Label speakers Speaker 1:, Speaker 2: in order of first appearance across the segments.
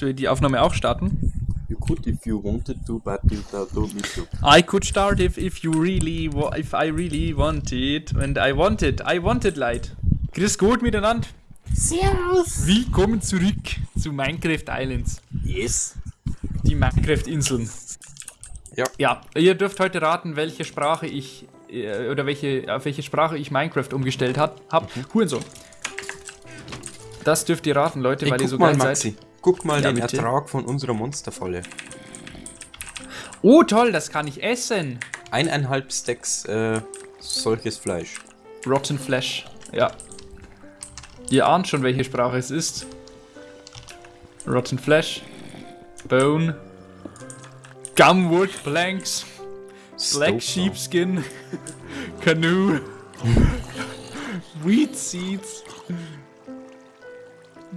Speaker 1: Soll ich die Aufnahme auch starten?
Speaker 2: You could if you wanted to, but you don't need to.
Speaker 1: I could start if, if you really, if I really wanted. And I wanted, I wanted, Leid. Grüß gut miteinander.
Speaker 2: Servus!
Speaker 1: Willkommen zurück zu Minecraft Islands.
Speaker 2: Yes!
Speaker 1: Die Minecraft-Inseln.
Speaker 2: Ja.
Speaker 1: Ja, ihr dürft heute raten, welche Sprache ich, äh, oder welche, auf welche Sprache ich Minecraft umgestellt hat, hab. Hurensohn. Das dürft ihr raten, Leute,
Speaker 2: Ey,
Speaker 1: weil ihr so
Speaker 2: mal,
Speaker 1: geil
Speaker 2: Maxi.
Speaker 1: seid.
Speaker 2: Guck mal
Speaker 1: Ja,
Speaker 2: den
Speaker 1: bitte.
Speaker 2: Ertrag von unserer Monsterfalle.
Speaker 1: Oh, toll, das kann ich essen.
Speaker 2: Eineinhalb Stacks äh, solches Fleisch.
Speaker 1: Rotten Flesh. Ja. Ihr ahnt schon, welche Sprache es ist. Rotten Flesh. Bone. Gumwood Planks. Black
Speaker 2: Stove
Speaker 1: Sheepskin. Canoe. Wheat Seeds.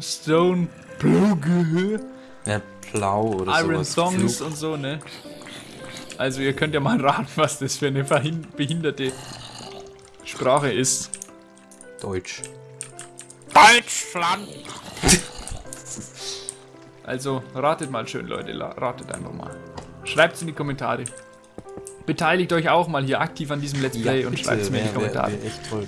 Speaker 1: Stone Plug.
Speaker 2: Ja, Plau oder
Speaker 1: Iron
Speaker 2: sowas.
Speaker 1: Songs
Speaker 2: Flug.
Speaker 1: und so, ne? Also ihr könnt ja mal raten, was das für eine behinderte Sprache ist.
Speaker 2: Deutsch.
Speaker 1: Deutschland! also, ratet mal schön, Leute. Ratet einfach mal. Schreibt's in die Kommentare. Beteiligt euch auch mal hier aktiv an diesem Let's Play und schreibt's mir in die
Speaker 2: wär- wär-
Speaker 1: Kommentare.
Speaker 2: wär echt toll.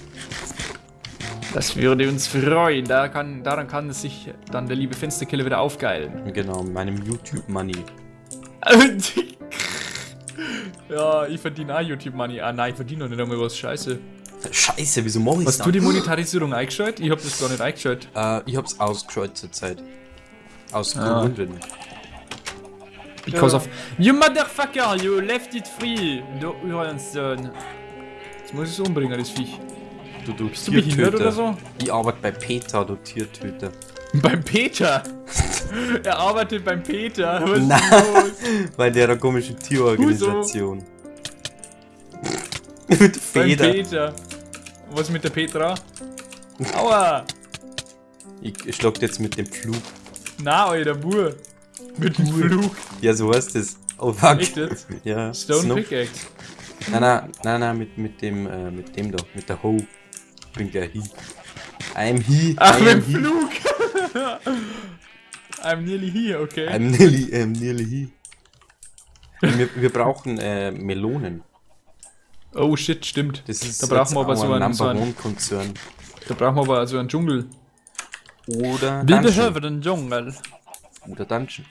Speaker 1: Das würde uns freuen. Da kann, daran kann es sich dann der liebe Fensterkiller wieder aufgeilen.
Speaker 2: Genau, meinem YouTube-Money.
Speaker 1: ja, ich verdiene auch YouTube-Money. Ah nein, ich verdiene noch nicht einmal was. Scheiße.
Speaker 2: Scheiße, wieso mach ich's
Speaker 1: Hast
Speaker 2: dann?
Speaker 1: du die Monetarisierung eingeschaltet? Ich hab das gar nicht eingeschaltet.
Speaker 2: Äh, ich hab's ausgeschaut zur Zeit. Aus
Speaker 1: Ah.
Speaker 2: Gründen.
Speaker 1: Because of... You motherfucker, you left it free. Du Uhrensohn. Jetzt muss ich es umbringen, das Viech.
Speaker 2: Du, du
Speaker 1: Bist du behindert oder so?
Speaker 2: Ich arbeite bei Peter, du Tiertöter.
Speaker 1: Beim Peter. er arbeitet beim Peter. Was
Speaker 2: Nein. Bei der komischen Tierorganisation. Mit
Speaker 1: Beim
Speaker 2: Feder.
Speaker 1: Peter. Was mit der Petra? Aua.
Speaker 2: Ich schlag jetzt mit dem Flug.
Speaker 1: Na, alter Bur. Mit dem Flug.
Speaker 2: Ja, so heißt es. Oh fuck.
Speaker 1: Echt jetzt?
Speaker 2: Ja.
Speaker 1: Stone
Speaker 2: Snow-
Speaker 1: Pickaxe.
Speaker 2: Nein, nein, nein, nein, mit, mit dem, äh, mit dem da, mit der Ho. Bringt der He. I'm he.
Speaker 1: Ach, mit Flug. I'm nearly here, okay.
Speaker 2: I'm nearly, I'm nearly he. Wir, wir brauchen äh, Melonen.
Speaker 1: Oh shit, stimmt.
Speaker 2: Das ist
Speaker 1: da brauchen wir aber so einen, so einen,
Speaker 2: Konzern.
Speaker 1: da brauchen wir aber so einen Dschungel.
Speaker 2: Oder
Speaker 1: Wir behöven einen Dschungel.
Speaker 2: Oder Dungeon.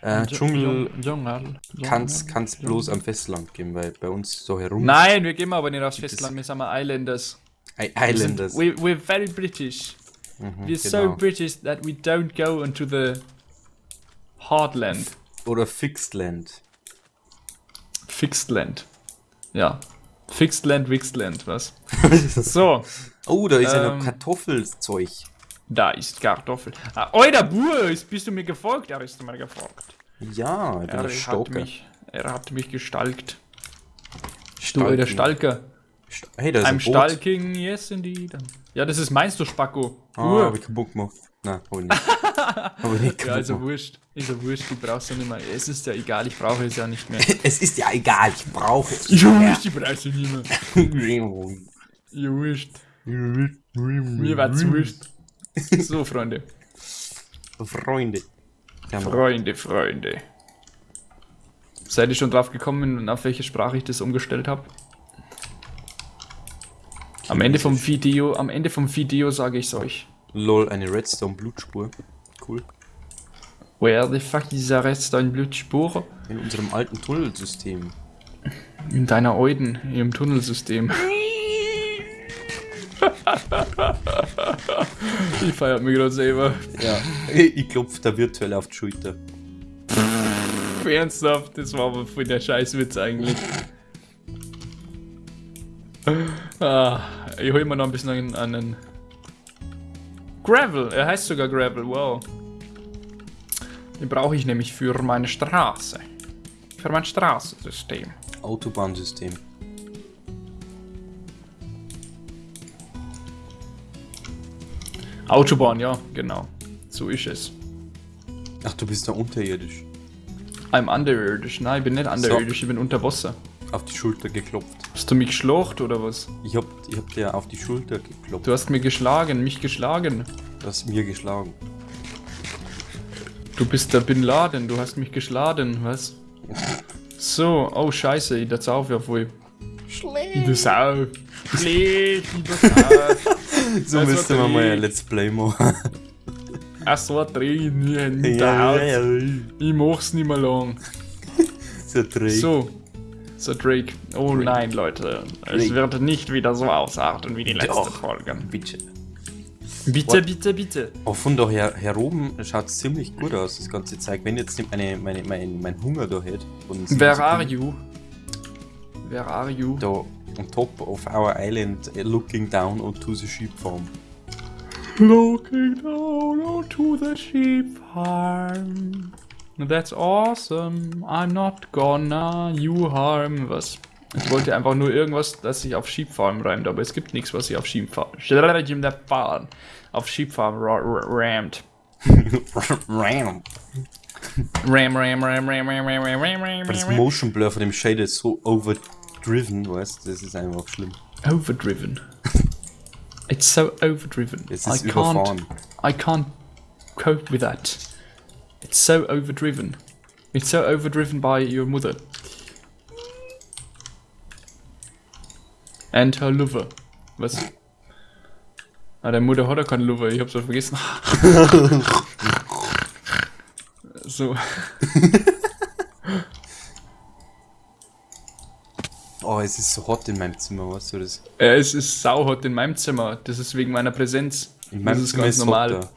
Speaker 2: Äh, Dschungel
Speaker 1: Dschungel.
Speaker 2: kann's, kann's bloß am Festland geben, weil bei uns so herum.
Speaker 1: Nein, wir gehen aber nicht aufs Festland, wir sind mal Islanders.
Speaker 2: Islanders.
Speaker 1: We, we're very British.
Speaker 2: Mhm,
Speaker 1: We're so
Speaker 2: genau.
Speaker 1: British that we don't go into the Heartland.
Speaker 2: Oder Fixed Land.
Speaker 1: Fixed Land. Ja. Fixed Land, Wixed Land, was? So,
Speaker 2: oh, da ist ja
Speaker 1: Ähm,
Speaker 2: noch Kartoffelzeug.
Speaker 1: da ist Kartoffel. Ah, Alter, Bur, ist- bist du mir gefolgt? Er ist mir gefolgt.
Speaker 2: Ja,
Speaker 1: Er hat mich, er hat mich gestalkt. Du,
Speaker 2: Stalking.
Speaker 1: alter Stalker.
Speaker 2: Hey, da ist
Speaker 1: I'm
Speaker 2: ein Boot.
Speaker 1: stalking, yes indeed. Ja, das ist meinst du, Spacko.
Speaker 2: Ah,
Speaker 1: Uhr.
Speaker 2: hab ich kaputt gemacht. Nein, hab ich nicht. hab ich nicht
Speaker 1: Ja, also
Speaker 2: gemacht.
Speaker 1: wurscht. Ist ja wurscht, du brauchst ja nicht mehr. Es ist ja egal, ich brauche es ja nicht mehr.
Speaker 2: Es ist ja egal, ich brauche es.
Speaker 1: Ja, wurscht, ich brauche es nicht mehr. Ja, wurscht. Mir
Speaker 2: Mir
Speaker 1: war's wurscht. So, Freunde.
Speaker 2: Freunde. Ja.
Speaker 1: Freunde, Freunde. Seid ihr schon drauf gekommen, auf welche Sprache ich das umgestellt habe? Am Ende vom Video, am Ende vom Video sage ich es euch.
Speaker 2: Lol, eine Redstone-Blutspur. Cool.
Speaker 1: Where the fuck is rest dein Blutspur?
Speaker 2: In unserem alten Tunnelsystem.
Speaker 1: In deiner Euden, im Tunnelsystem. ich feiert mich gerade selber.
Speaker 2: Ja. Ich klopf da virtuell auf die Schulter.
Speaker 1: Ernsthaft, das war aber voll der Scheißwitz eigentlich. ah, ich hol mir noch ein bisschen einen, einen Gravel. Er heißt sogar Gravel, wow. Den brauche ich nämlich für meine Straße. Für mein Straßensystem.
Speaker 2: Autobahnsystem.
Speaker 1: Autobahn, ja, genau. So ist es.
Speaker 2: Ach, du bist da unterirdisch.
Speaker 1: I'm underirdisch. Nein, ich bin nicht underirdisch, ich bin unter Wasser.
Speaker 2: Auf die Schulter geklopft.
Speaker 1: Hast du mich geschlacht oder was?
Speaker 2: Ich hab, ich hab dir auf die Schulter geklopft.
Speaker 1: Du hast mir geschlagen, mich geschlagen.
Speaker 2: Du hast mir geschlagen.
Speaker 1: Du bist der Bin Laden, du hast mich geschlagen, was? So, oh scheiße, ich das auf ja voll.
Speaker 2: Schlecht.
Speaker 1: Ich das auf. Schlecht, ich das auf.
Speaker 2: So
Speaker 1: Also
Speaker 2: müsste man mal ein Let's Play machen.
Speaker 1: Ach so, dreh nie in der Haut. Ich mach's nicht mehr lang.
Speaker 2: So Dreh.
Speaker 1: So. So Drake. Oh nein, Leute. Es
Speaker 2: Drake.
Speaker 1: wird nicht wieder so ausarten wie die letzte
Speaker 2: Doch.
Speaker 1: Folge.
Speaker 2: Bitte.
Speaker 1: Bitte,
Speaker 2: What?
Speaker 1: bitte, bitte.
Speaker 2: Auch von da her, her oben schaut es ziemlich gut aus, das ganze Zeug. Wenn jetzt nicht meine, meine, mein, mein Hunger da hätte.
Speaker 1: Where are you? Where are you?
Speaker 2: Da on top of our island, uh, looking down onto the sheep farm.
Speaker 1: Looking down onto the sheep farm. That's awesome. I'm not gonna you harm. Was? Ich wollte einfach nur irgendwas, das sich auf Sheep Farm reimt, aber es gibt nichts, was sich auf Sheep Farm. Farm auf Sheep Farm ra- ra- rammt.
Speaker 2: Ram.
Speaker 1: Ram, ram, ram, ram, ram, ram, ram, ram, ram,
Speaker 2: das. Motion Blur von dem Shade ist so overdriven, weißt du, das ist einfach schlimm.
Speaker 1: Overdriven. It's so overdriven.
Speaker 2: Es
Speaker 1: I
Speaker 2: ist
Speaker 1: can't.
Speaker 2: überfahren.
Speaker 1: I can't cope with that. It's so overdriven. It's so overdriven by your mother. And her lover. Was? Ah, deine Mutter hat ja keinen Lover, ich hab's doch vergessen. so.
Speaker 2: Oh, es ist so hot in meinem Zimmer, weißt du das?
Speaker 1: Äh, es ist sauhot in meinem Zimmer. Das ist wegen meiner Präsenz.
Speaker 2: In
Speaker 1: das ist ganz
Speaker 2: hot
Speaker 1: normal.
Speaker 2: da.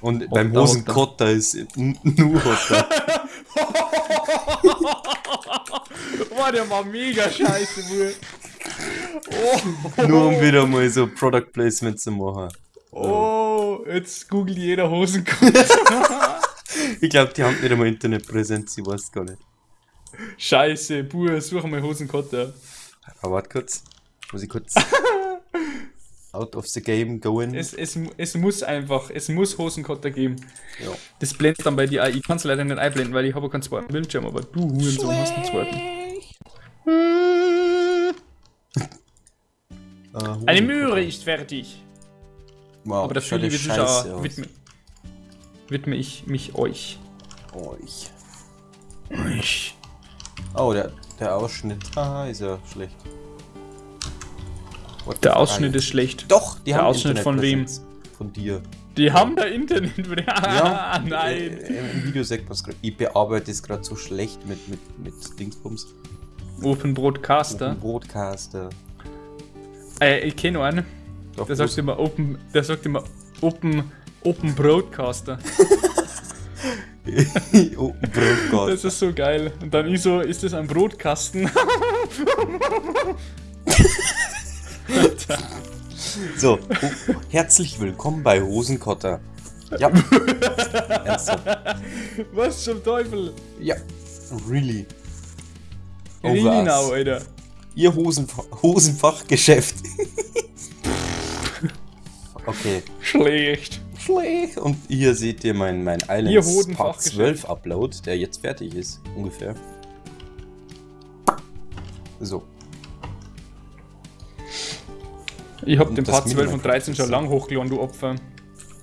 Speaker 2: Und beim
Speaker 1: Hotter,
Speaker 2: Hosenkotter ist nur hotter.
Speaker 1: Boah, der war mega scheiße, Bruder.
Speaker 2: nur um wieder mal so Product Placement zu machen.
Speaker 1: Oh, jetzt googelt jeder Hosenkopf.
Speaker 2: Ich glaube, die haben nicht einmal Internetpräsenz, ich weiß gar nicht.
Speaker 1: Scheiße, Bruder, such mal Hosenkotter.
Speaker 2: Aber warte kurz. Muss ich kurz out of the game going?
Speaker 1: Es, es, es muss einfach, es muss Hosenkotter geben.
Speaker 2: Ja.
Speaker 1: Das blendet dann bei dir ein. Ich kann es leider nicht einblenden, weil ich habe keinen zweiten Bildschirm, aber du Hurensohn hast einen zweiten.
Speaker 2: Ah,
Speaker 1: Eine Möhre ist fertig.
Speaker 2: Wow,
Speaker 1: Aber dafür, liebe Zuschauer, widme, widme ich mich euch.
Speaker 2: Euch.
Speaker 1: Euch.
Speaker 2: Oh, der, der Ausschnitt. Ah, ist ja schlecht. What
Speaker 1: Der? Ausschnitt ist schlecht.
Speaker 2: Doch, die
Speaker 1: Der
Speaker 2: haben
Speaker 1: Ausschnitt von wem?
Speaker 2: Von dir.
Speaker 1: Die haben da Internet.
Speaker 2: Ja,
Speaker 1: nein.
Speaker 2: Äh, Im Video sagt man es gerade. Ich bearbeite es gerade so schlecht mit, mit, mit Dingsbums.
Speaker 1: Open Broadcaster.
Speaker 2: Broadcaster.
Speaker 1: Äh, ich kenne einen.
Speaker 2: Doch,
Speaker 1: Der sagt immer Open, der sagt immer Open, Open Broadcaster.
Speaker 2: oh, Broadcaster.
Speaker 1: Das ist so geil. Und dann ich so, ist das ein Brotkasten?
Speaker 2: So, oh, herzlich willkommen bei Hosenkotter. Ja. Ernsthaft.
Speaker 1: Was zum Teufel?
Speaker 2: Ja. Really.
Speaker 1: Really
Speaker 2: Over
Speaker 1: now,
Speaker 2: us.
Speaker 1: Alter.
Speaker 2: Ihr Hosenfa Hosenfachgeschäft. okay.
Speaker 1: Schlecht.
Speaker 2: Schlecht. Und hier seht ihr mein, mein Islands Part
Speaker 1: Hodenfachgeschäft.
Speaker 2: 12 Upload, der jetzt fertig ist, ungefähr. So.
Speaker 1: Ich hab
Speaker 2: Und
Speaker 1: den Part 12 und
Speaker 2: Minimum
Speaker 1: 13 schon lang hochgeladen, du Opfer.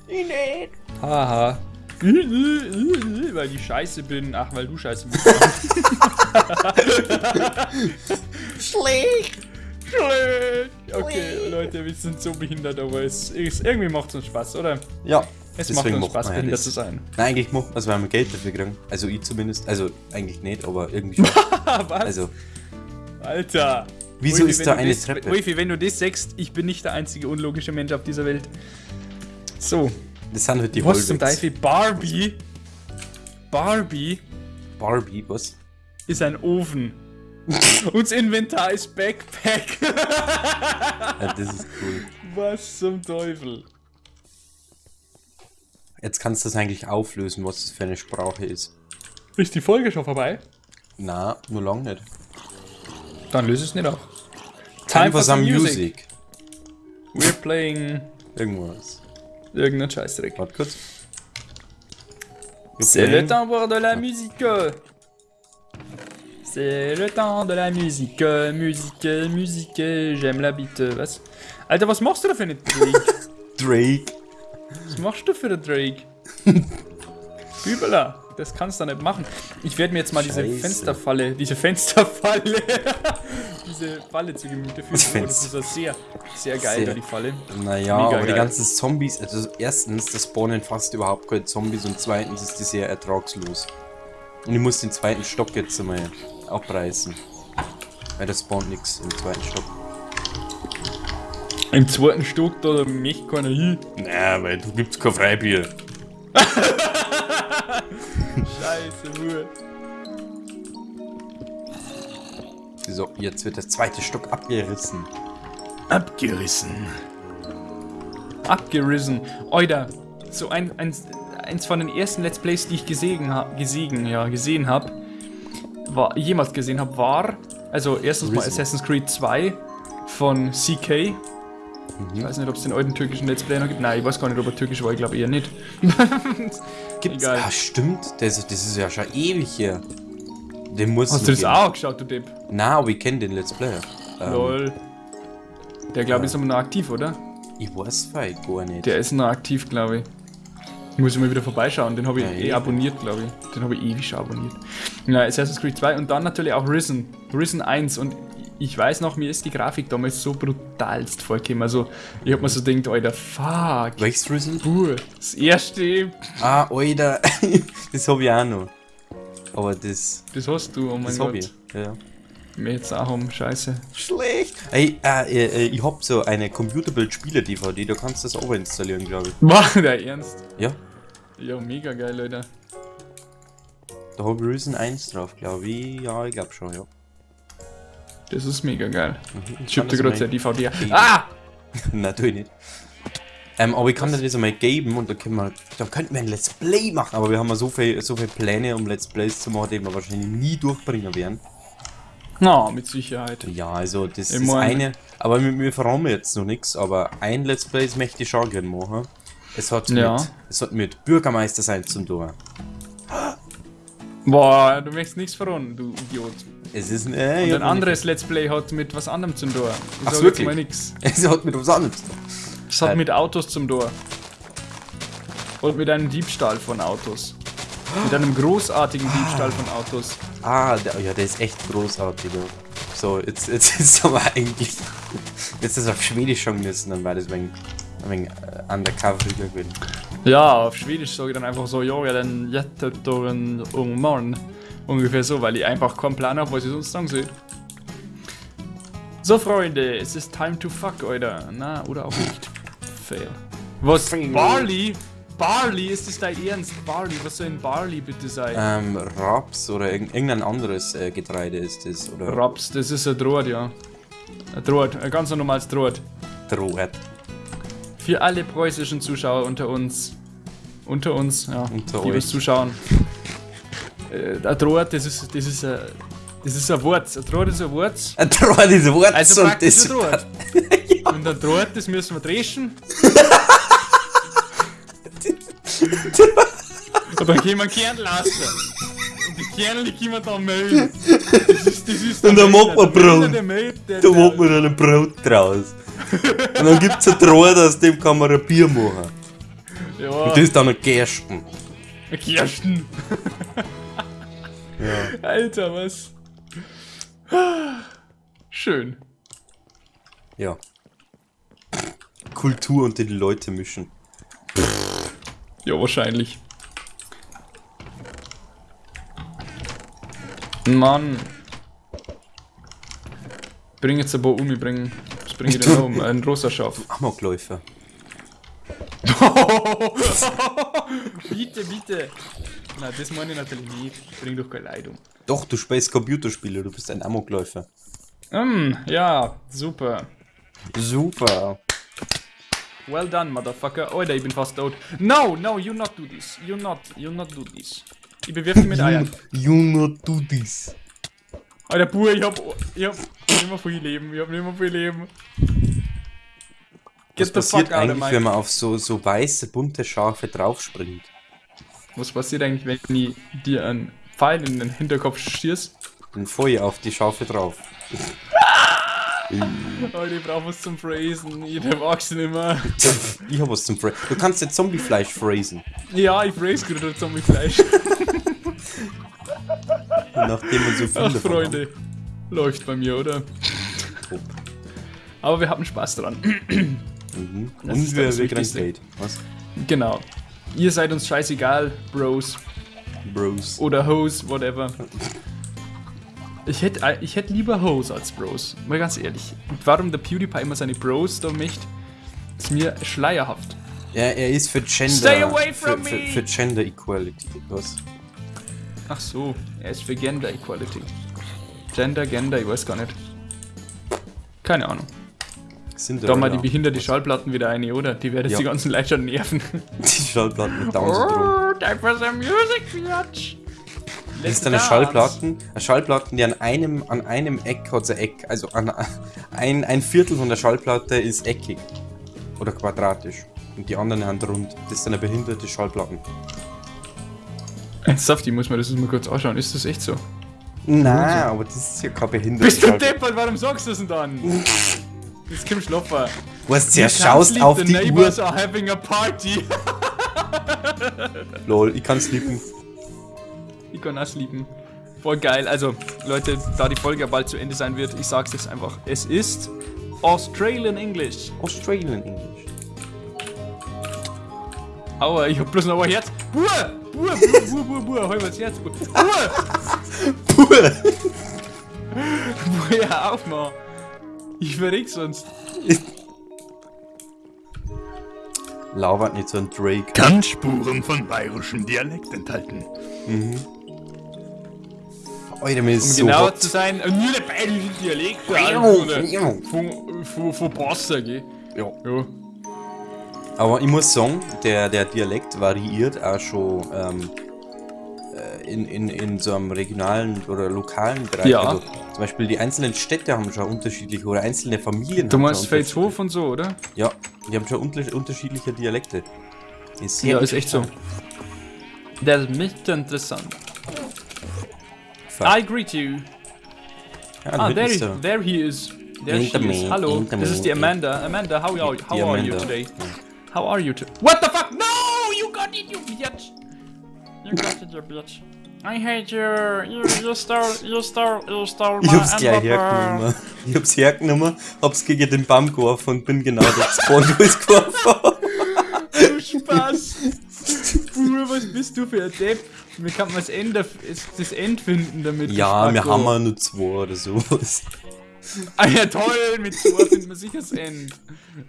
Speaker 2: Ich nicht.
Speaker 1: Haha. Weil ich scheiße bin. Ach, weil du scheiße bist.
Speaker 2: Schlecht.
Speaker 1: Schlecht. Okay, Leute, wir sind so behindert, aber es, es irgendwie macht es uns Spaß, oder?
Speaker 2: Ja.
Speaker 1: Es
Speaker 2: deswegen
Speaker 1: macht uns
Speaker 2: macht
Speaker 1: Spaß,
Speaker 2: man ja
Speaker 1: behindert
Speaker 2: das.
Speaker 1: zu sein.
Speaker 2: Nein, eigentlich macht man es, weil wir Geld dafür kriegen. Also ich zumindest. Also eigentlich nicht, aber irgendwie schon.
Speaker 1: Was?
Speaker 2: Also,
Speaker 1: Alter.
Speaker 2: Wieso
Speaker 1: Wolfi,
Speaker 2: ist da eine
Speaker 1: das,
Speaker 2: Treppe?
Speaker 1: Wolfi, wenn du das sagst, ich bin nicht der einzige unlogische Mensch auf dieser Welt. So,
Speaker 2: Das sind halt die
Speaker 1: was zum. Teufel? Barbie? Barbie
Speaker 2: Barbie, was?
Speaker 1: ist ein Ofen. Das Inventar ist Backpack.
Speaker 2: Ja, das ist cool.
Speaker 1: was zum Teufel?
Speaker 2: Jetzt kannst du das eigentlich auflösen, was das für eine Sprache ist.
Speaker 1: Ist die Folge schon vorbei?
Speaker 2: Na, nur lang nicht.
Speaker 1: Dann löse es nicht auf.
Speaker 2: Time for some music.
Speaker 1: We're playing
Speaker 2: Irgendwas.
Speaker 1: irgendeinen Scheißdreck.
Speaker 2: Warte kurz.
Speaker 1: C'est le pour de la musique. C'est le temps de la musique. Musique, musique. J'aime la bite. Was? Alter, was machst du da für eine Drake?
Speaker 2: Drake.
Speaker 1: Was machst du für eine Drake? Bübeler, das kannst du nicht machen. Ich werde mir jetzt mal diese
Speaker 2: Scheiße.
Speaker 1: Fensterfalle, diese Fensterfalle, diese Falle zu Gemüte führen.
Speaker 2: Das
Speaker 1: Oh, das ist ja sehr, sehr geil,
Speaker 2: Sehr.
Speaker 1: da die Falle.
Speaker 2: Naja,
Speaker 1: Mega
Speaker 2: aber die
Speaker 1: geil.
Speaker 2: ganzen Zombies, also erstens, das spawnen fast überhaupt keine Zombies und zweitens ist die sehr ertragslos. Und ich muss den zweiten Stock jetzt einmal abreißen. Weil das spawnt nichts im zweiten Stock.
Speaker 1: Im zweiten Stock, da möchte keiner hin.
Speaker 2: Na, weil du gibt's kein Freibier.
Speaker 1: Scheiße, Ruhe.
Speaker 2: So, jetzt wird der zweite Stock abgerissen.
Speaker 1: Abgerissen. Abgerissen. Oida, so ein, ein, eins von den ersten Let's Plays, die ich gesehen, ha gesehen, ja, gesehen habe, war, jemals gesehen habe, war, also erstens mal
Speaker 2: Risen.
Speaker 1: Assassin's Creed 2 von CK. Ich weiß nicht, ob es den alten türkischen Let's Play noch gibt. Nein, ich weiß gar nicht, ob er türkisch war, ich glaube eher nicht.
Speaker 2: Gibt's?
Speaker 1: Egal.
Speaker 2: Ah, stimmt. Das, das ist ja schon ewig hier. Den muss
Speaker 1: Hast du das auch geschaut, du Depp?
Speaker 2: Na, aber ich kenne den Let's Player. Ähm,
Speaker 1: Lol. Der, glaube ich, ist aber noch aktiv, oder?
Speaker 2: Ich weiß vielleicht gar nicht.
Speaker 1: Der ist noch aktiv, glaube ich. Muss ich mal wieder vorbeischauen. Den habe ich
Speaker 2: Ja, eh
Speaker 1: abonniert, glaube ich. Den habe ich ewig schon abonniert. Ja, Assassin's Creed 2 und dann natürlich auch Risen. Risen 1 und ich weiß noch, mir ist die Grafik damals so brutalst vorgekommen. Also, ich habe mir so gedacht, Alter, fuck.
Speaker 2: Welches Risen?
Speaker 1: Puh, das erste,
Speaker 2: Ah, Alter. das habe ich auch noch. Aber das,
Speaker 1: das hast du, oh mein
Speaker 2: das
Speaker 1: Gott.
Speaker 2: ich. Ja.
Speaker 1: Mir jetzt auch um Scheiße.
Speaker 2: Schlecht. Ey, äh, äh, ich hab so eine Computerbild-Spieler-DVD, da kannst du das auch installieren, glaube ich.
Speaker 1: War der Ernst?
Speaker 2: Ja,
Speaker 1: Ja, mega geil, Leute.
Speaker 2: da habe ich Risen 1 drauf, glaube ich. Ja, ich glaube schon, ja.
Speaker 1: Das ist mega geil.
Speaker 2: Mhm.
Speaker 1: Ich hab dir gerade
Speaker 2: mal-
Speaker 1: die DVD.
Speaker 2: geben.
Speaker 1: Ah!
Speaker 2: Natürlich nicht. Ähm, aber ich kann das einmal geben und dann können wir, dann könnten wir ein Let's Play machen, aber wir haben ja so viel, so viele Pläne, um Let's Plays zu machen, die wir wahrscheinlich nie durchbringen werden.
Speaker 1: Na, mit Sicherheit.
Speaker 2: Ja, also das
Speaker 1: Ich
Speaker 2: ist
Speaker 1: mein-
Speaker 2: eine, aber wir, wir verraten jetzt noch nichts, aber ein Let's Play möchte ich schon gerne machen. Es hat,
Speaker 1: Ja.
Speaker 2: mit, es hat mit Bürgermeister sein zum tun.
Speaker 1: Boah, du möchtest nichts verraten, du Idiot.
Speaker 2: Es ist äh,
Speaker 1: Und ein anderes Let's Play hat mit was anderem zum Tor. Ich
Speaker 2: Ach, wirklich?
Speaker 1: mal nix.
Speaker 2: Es hat mit was anderes. zu tun.
Speaker 1: Es hat
Speaker 2: Äh.
Speaker 1: mit Autos zum Tor. Und mit einem Diebstahl von Autos. Mit einem großartigen Diebstahl von Autos.
Speaker 2: Ah, der, ja, der ist echt großartig. Ja. So, jetzt, jetzt ist aber eigentlich. Jetzt ist es auf Schwedisch schon müssen, dann war das wegen, wegen äh, undercover gewesen.
Speaker 1: Ja, auf Schwedisch sage ich dann einfach so, ja, ja, den jättetoren Ungmann. Ungefähr so, weil ich einfach keinen Plan habe, was ich sonst sagen soll. So, Freunde, es ist time to fuck, Alter. Na, oder auch nicht. Fail. Was? Barley? Barley? Ist das dein Ernst? Barley? Was soll denn Barley bitte sein?
Speaker 2: Ähm, Raps oder irg irgendein anderes äh, Getreide ist das. Oder
Speaker 1: Raps, das ist ein Draht, ja. Ein Draht, ein ganz normales Draht.
Speaker 2: Droht.
Speaker 1: Für alle preußischen Zuschauer unter uns. Unter uns, ja.
Speaker 2: Unter
Speaker 1: die
Speaker 2: euch.
Speaker 1: uns zuschauen. Äh, ein Draht, das ist, das ist ein. Das ist ein Wort. Ein Draht ist ein Wort.
Speaker 2: Ein Droht ist ein Wort
Speaker 1: Also
Speaker 2: und
Speaker 1: praktisch ein Draht. Und ein Draht, das müssen wir dreschen. Und dann können wir Kern lassen. Und die Kerne, die können wir dann melden. Das ist, das ist
Speaker 2: Und dann
Speaker 1: Melder.
Speaker 2: macht man
Speaker 1: Der Melder,
Speaker 2: Brot. Da macht man dann ein Brot draus. Und dann gibt's ein Draht, aus dem kann man ein Bier machen.
Speaker 1: Ja,
Speaker 2: Und das ist dann ein Gersten.
Speaker 1: Kirsten. Alter, was? Schön.
Speaker 2: Ja. Kultur und die Leute mischen.
Speaker 1: Ja, wahrscheinlich. Mann. Bring jetzt ein paar um, ich bring. Was bring ich denn noch um? Ein rosa Schaf.
Speaker 2: Amokläufer.
Speaker 1: bitte, bitte. Na, das meine ich natürlich nicht. Bring doch keine Leid um.
Speaker 2: Doch, du spielst Computerspiele, du bist ein Amokläufer.
Speaker 1: Mm, ja, super.
Speaker 2: Super.
Speaker 1: Well done, motherfucker. Alter, ich bin fast tot. No, no, you not do this. You not, you not do this. Ich bewirf dich mit Eiern.
Speaker 2: Junge, du dies.
Speaker 1: Alter, Buh, ich hab, ich hab nicht mehr viel Leben. Ich hab nicht mehr viel Leben.
Speaker 2: Was
Speaker 1: Get the
Speaker 2: passiert eigentlich, wenn man auf so, so weiße, bunte Schafe draufspringt?
Speaker 1: Was passiert eigentlich, wenn ich dir einen Pfeil in den Hinterkopf schießt?
Speaker 2: Dann Feuer auf die Schafe drauf.
Speaker 1: Oh, ich brauch was zum Phrasen. Jeder mag's nicht mehr.
Speaker 2: ich hab was zum Phrasen. Du kannst jetzt Zombiefleisch phrasen.
Speaker 1: Ja, ich phrase gerade Zombie-Fleisch.
Speaker 2: Nachdem man so viel
Speaker 1: Ach, Freunde. Läuft bei mir, oder?
Speaker 2: Top.
Speaker 1: Aber wir haben Spaß dran.
Speaker 2: Mhm. Und wir, wir kriegen. Geld. Was?
Speaker 1: Genau. Ihr seid uns scheißegal, Bros.
Speaker 2: Bros.
Speaker 1: Oder Hoes, whatever. Ich hätte ich hätt lieber Hoes als Bros. Mal ganz ehrlich. Und warum der PewDiePie immer seine Bros da möchte, ist mir schleierhaft.
Speaker 2: Ja, er ist für Gender.
Speaker 1: Stay away from
Speaker 2: für, für,
Speaker 1: me!
Speaker 2: für Gender Equality. Was?
Speaker 1: Ach so, er ist für Gender Equality. Gender, Gender, ich weiß gar nicht. Keine Ahnung.
Speaker 2: Sind
Speaker 1: Da mal die behinderte Schallplatten wieder eine, oder? Die werden jetzt
Speaker 2: Ja.
Speaker 1: die ganzen Leute schon nerven.
Speaker 2: Die Schallplatten mit Down-Syndrom.
Speaker 1: Oh, time for some music, Biatch.
Speaker 2: Das ist eine Schallplatten, eine Schallplatten, die an einem, an einem Eck hat sie Eck, also an ein, ein Viertel von der Schallplatte ist eckig oder quadratisch und die anderen sind rund. Das ist eine behinderte Schallplatten.
Speaker 1: Ernsthaft, ich muss mir das mal kurz anschauen. Ist das echt so?
Speaker 2: Nein, aber das ist ja keine behinderte
Speaker 1: Bist du deppert? Warum sagst du das denn dann? Das ist Kim Schlopfer.
Speaker 2: Was ja schaust auf die Uhr.
Speaker 1: neighbors are having a party.
Speaker 2: Lol, ich kann sleepen.
Speaker 1: Ich kann auch sleepen. Voll geil. Also, Leute, da die Folge bald zu Ende sein wird, ich sag's jetzt einfach. Es ist Australian English.
Speaker 2: Australian English.
Speaker 1: Aua, ich hab bloß noch ein Herz. Buh! Buh, Buh, Buh, Buh, Buh, hol mir das Herz. Buh! Buh! Buh, ja, auf mal. Ich verreck sonst.
Speaker 2: Lauert nicht so ein Drake.
Speaker 3: Kann Spuren von bayerischem Dialekt enthalten.
Speaker 2: Alter, mir ist
Speaker 1: Um
Speaker 2: so
Speaker 1: genauer
Speaker 2: hot.
Speaker 1: zu sein, nur der bayerische Dialekt. Von, von, von Passer, gell?
Speaker 2: Ja.
Speaker 1: Ja.
Speaker 2: Aber ich muss sagen, der, der Dialekt variiert auch schon ähm, äh, in, in, in so einem regionalen oder lokalen Bereich.
Speaker 1: Ja.
Speaker 2: Also, zum Beispiel die einzelnen Städte haben schon unterschiedliche oder einzelne Familien
Speaker 1: Du meinst
Speaker 2: schon
Speaker 1: Feldhof und so, oder?
Speaker 2: Ja, die haben schon unter, unterschiedliche Dialekte. Ist sehr
Speaker 1: Ja, ist echt so. Das ist nicht interessant.
Speaker 2: Fuck.
Speaker 1: I greet you.
Speaker 2: Ja,
Speaker 1: Ah,
Speaker 2: da
Speaker 1: there,
Speaker 2: er.
Speaker 1: there he is. There she is. Hallo, das ist die Amanda. Amanda, how are, how are you today? How are you today? What the fuck? No, you got it, you bitch. You got it, you bitch. I hate you. You, you stole, you stole, you stole my
Speaker 2: Ich hab's gleich hergenommen. Ich hab's hergenommen, hab's gegen den Baum geworfen und bin genau das Spawn, wo ich's geworfen hab.
Speaker 1: Du Spaß. Bruder, was bist du für ein Depp? Wie kann man das End finden damit?
Speaker 2: Ja, wir haben ja nur zwei oder sowas.
Speaker 1: Ah ja, toll, mit zwei findet man sicher das End.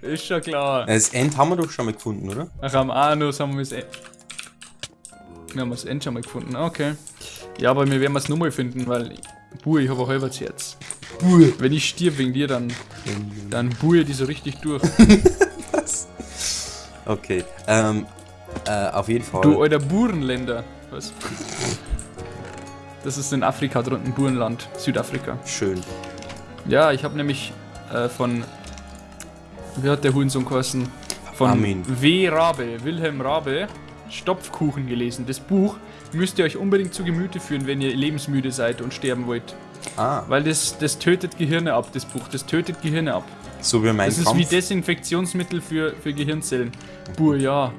Speaker 1: Ist schon klar.
Speaker 2: Das End haben wir doch schon mal gefunden, oder?
Speaker 1: Ach, am Anus haben wir das End. Wir haben das End schon mal gefunden, okay. Ja, aber wir werden es nochmal finden, weil. Buh, ich habe ein halbes Herz.
Speaker 2: Buh.
Speaker 1: Wenn ich stirb wegen dir, dann. Dann buhe die so richtig durch.
Speaker 2: Okay. Ähm, äh, auf jeden Fall.
Speaker 1: Du alter Burenländer. Was? Das ist in Afrika drunten, Burenland, Südafrika.
Speaker 2: Schön.
Speaker 1: Ja, ich habe nämlich äh, von. Wie hat der Hurensohn geheißen? Von
Speaker 2: Armin.
Speaker 1: W. Rabe, Wilhelm Rabe, Stopfkuchen gelesen. Das Buch müsst ihr euch unbedingt zu Gemüte führen, wenn ihr lebensmüde seid und sterben wollt.
Speaker 2: Ah,
Speaker 1: Weil das, das tötet Gehirne ab, das Buch. Das tötet Gehirne ab.
Speaker 2: so wie mein
Speaker 1: Das ist
Speaker 2: Kampf.
Speaker 1: wie Desinfektionsmittel für, für Gehirnzellen. Buh, ja.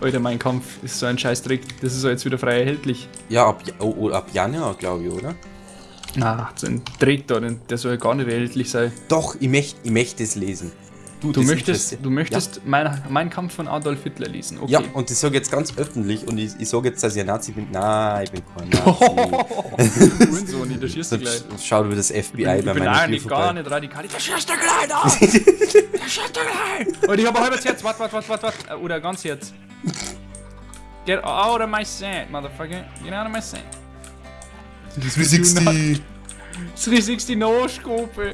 Speaker 1: Alter, mein Kampf ist so ein Scheißdreck. Das ist jetzt wieder frei erhältlich.
Speaker 2: ja, ab, oh, oh, ab Januar, glaube ich, oder?
Speaker 1: Ah, so ein denn der soll ja gar nicht erhältlich sein.
Speaker 2: Doch, ich möchte ich möcht es lesen.
Speaker 1: Du
Speaker 2: das
Speaker 1: möchtest, du möchtest mein, mein Kampf von Adolf Hitler lesen, okay.
Speaker 2: Ja, und ich sage jetzt ganz öffentlich und ich, ich sage jetzt, dass ich ein Nazi bin. Nein, ich bin kein Nazi.
Speaker 1: Hurensohn, ich, da schießt du gleich.
Speaker 2: Schaut über das FBI
Speaker 1: Ich
Speaker 2: bei
Speaker 1: bin
Speaker 2: meiner
Speaker 1: eigentlich
Speaker 2: Tür
Speaker 1: gar
Speaker 2: vorbei.
Speaker 1: nicht radikal. Da schießt du gleich da! Da schießt du gleich! Und ich hab ein halbes Herz. Warte, warte, warte, warte, warte. Oder ganz Herz. Get out of my sand, motherfucker. Get out of my sand.
Speaker 2: 360,
Speaker 1: 360 No-Scope.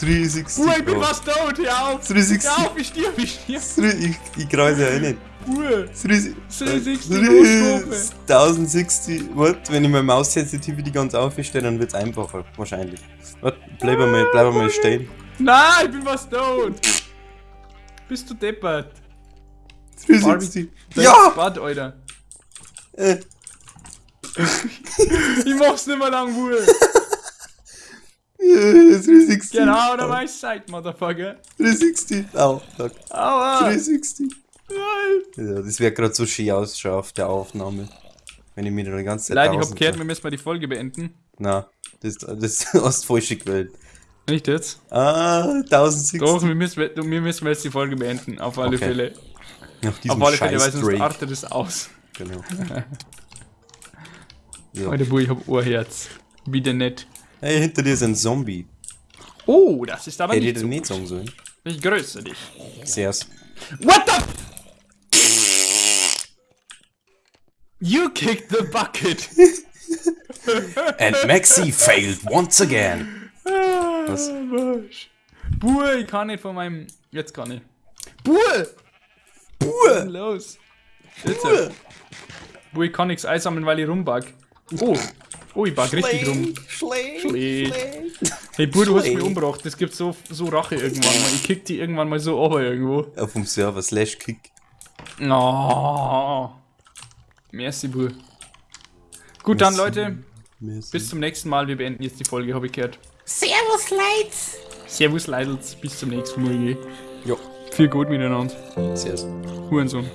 Speaker 2: 360.
Speaker 1: Uhr, ich bin was tot, hör auf!
Speaker 2: 360.
Speaker 1: Hör auf, ich stirb, ich stirb.
Speaker 2: Ich, ich kreise ja eh nicht.
Speaker 1: Uhr.
Speaker 2: 360
Speaker 1: 360 No-Scope.
Speaker 2: 1060. Warte, wenn ich meine Maus-Sensitivity ganz aufstelle, dann wird es einfacher. Wahrscheinlich. Warte, bleib mal, bleib mal stehen.
Speaker 1: Nein, ich bin was tot. Bist du deppert?
Speaker 2: 360.
Speaker 1: Dein
Speaker 2: Ja!
Speaker 1: Bad, Alter.
Speaker 2: Äh,
Speaker 1: Ich mach's nicht mehr lang, Uhr.
Speaker 2: 360.
Speaker 1: Genau, da war ich Side, Motherfucker.
Speaker 2: 360. Au, fuck.
Speaker 1: Aua.
Speaker 2: 360.
Speaker 1: Nein.
Speaker 2: Ja, das wäre gerade so schön ausschaut auf der Aufnahme. Wenn ich mir die ganze Zeit
Speaker 1: Leute, ich hab gehört, wir müssen mal die Folge beenden.
Speaker 2: Na, das, das hast du falsch gewählt.
Speaker 1: Nicht jetzt?
Speaker 2: Ah, 1060.
Speaker 1: Doch, wir müssen, wir müssen jetzt die Folge beenden. Auf alle
Speaker 2: Okay.
Speaker 1: Fälle. Auf
Speaker 2: diesem
Speaker 1: alle Fälle, weil sonst artet es aus.
Speaker 2: Genau. ja.
Speaker 1: Alter, Bui, ich hab Ohrherz. Wieder nett.
Speaker 2: Hey, hinter dir ist ein Zombie.
Speaker 1: Oh, das ist aber
Speaker 2: Hätte ich
Speaker 1: nicht so.
Speaker 2: nicht sagen sollen.
Speaker 1: Ich grüße dich.
Speaker 2: Sehr's.
Speaker 1: What the? You kicked the bucket.
Speaker 2: And Maxi failed once again. Was?
Speaker 1: Was? Buh, ich kann nicht von meinem. Jetzt kann ich. Buh! Was ist
Speaker 2: Buh!
Speaker 1: los? Jetzt. Buh, ich kann nichts einsammeln, weil ich rumbug. Oh. Oh, ich bug richtig rum.
Speaker 2: Schlecht.
Speaker 1: Schlecht. Hey, Buh, du hast mich umgebracht. Das gibt so, so Rache irgendwann mal. Ich kick die irgendwann mal so runter irgendwo.
Speaker 2: Auf dem Server slash kick.
Speaker 1: Oh. Merci, Buh. Gut, dann,
Speaker 2: Merci.
Speaker 1: Leute. Bis zum nächsten Mal. Wir beenden jetzt die Folge, habe ich gehört.
Speaker 4: Servus, Leute.
Speaker 1: Servus, Leidels. Bis zum nächsten Mal.
Speaker 2: Ja,
Speaker 1: Viel gut miteinander.
Speaker 2: sehr's.
Speaker 1: Hurensohn.